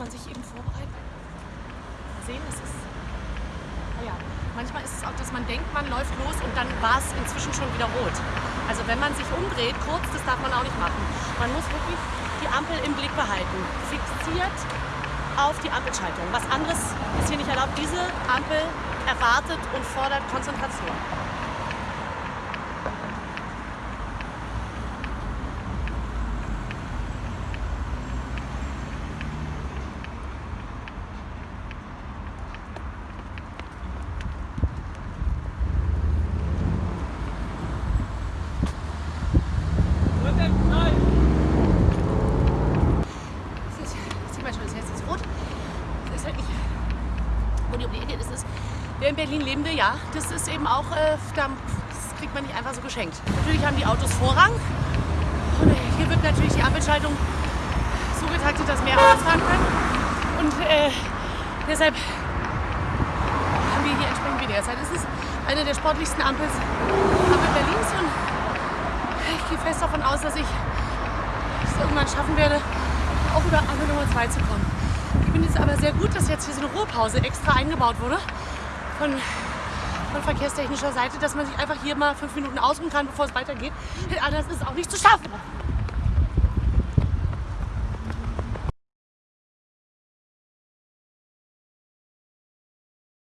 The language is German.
man sich eben vorbereitet. Mal sehen, es ist. Naja, manchmal ist es auch, dass man denkt, man läuft los und dann war es inzwischen schon wieder rot. Also wenn man sich umdreht, kurz, das darf man auch nicht machen. Man muss wirklich die Ampel im Blick behalten. Fixiert auf die Ampelschaltung. Was anderes ist hier nicht erlaubt. Diese Ampel erwartet und fordert Konzentration. Das ist, sieh mal schon, das Herz ist rot. Das ist halt wo die um die Ecke ist. ist wer in Berlin leben will, ja, das ist eben auch, äh, da, das kriegt man nicht einfach so geschenkt. Natürlich haben die Autos Vorrang. Und äh, hier wird natürlich die Ampelschaltung so getaktet, dass mehr Autos fahren können. Und äh, deshalb haben wir hier entsprechend weniger Zeit. Es ist eine der sportlichsten Ampels, Ampel Berlins und ich gehe fest davon aus, dass ich es irgendwann schaffen werde, auch über Ampel Nummer 2 zu kommen. Ich finde es aber sehr gut, dass jetzt hier so eine Ruhepause extra eingebaut wurde von, von verkehrstechnischer Seite, dass man sich einfach hier mal fünf Minuten ausruhen kann, bevor es weitergeht. Anders ist es auch nicht zu schaffen.